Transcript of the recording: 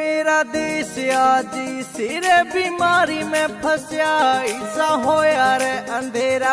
मेरा देश आज सिर बीमारी में फसया ऐसा हो यार अंधेरा।